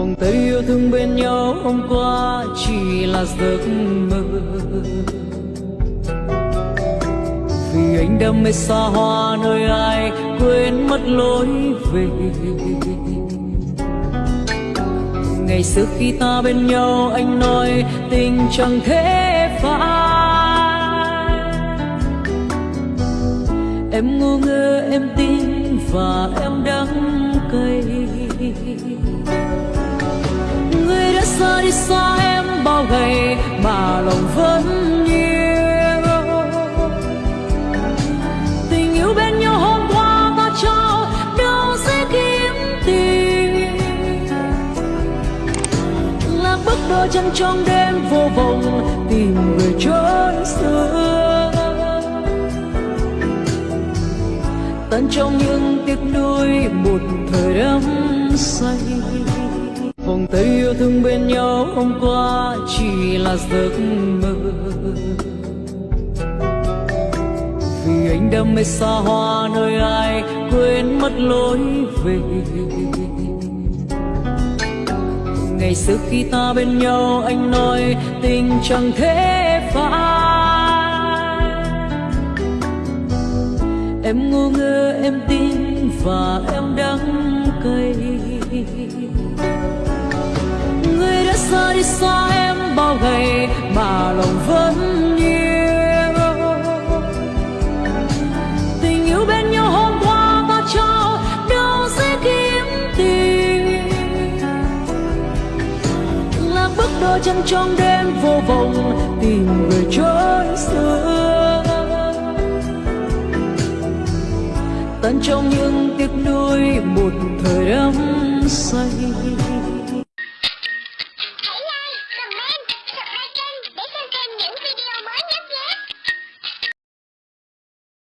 vòng tay yêu thương bên nhau hôm qua chỉ là giấc mơ. Vì anh đam mê xa hoa nơi ai quên mất lối về. Ngày xưa khi ta bên nhau anh nói tình chẳng thể phai. Em ngu ngơ, em tin và em đắng cay. Đã xa em bao ngày mà lòng vẫn yêu tình yêu bên nhau hôm qua ta trao đâu sẽ kiếm tìm là bước đôi chân trong đêm vô vọng tìm người chốn xưa. Tận trong những tiếc nuối một thời đắm say vòng yêu thương bên nhau hôm qua chỉ là giấc mơ. Vì anh đam mê xa hoa nơi ai quên mất lối về. Ngày xưa khi ta bên nhau anh nói tình chẳng thể phai. Em ngu ngơ, em tin và em đắng cay. Đã xa em bao ngày mà lòng vẫn yêu tình yêu bên nhau hôm qua ta cho đâu sẽ kiếm tìm? Là bước đôi chân trong đêm vô vọng tìm người chốn xưa. Tận trong những tiếc nuối một thời đắm say.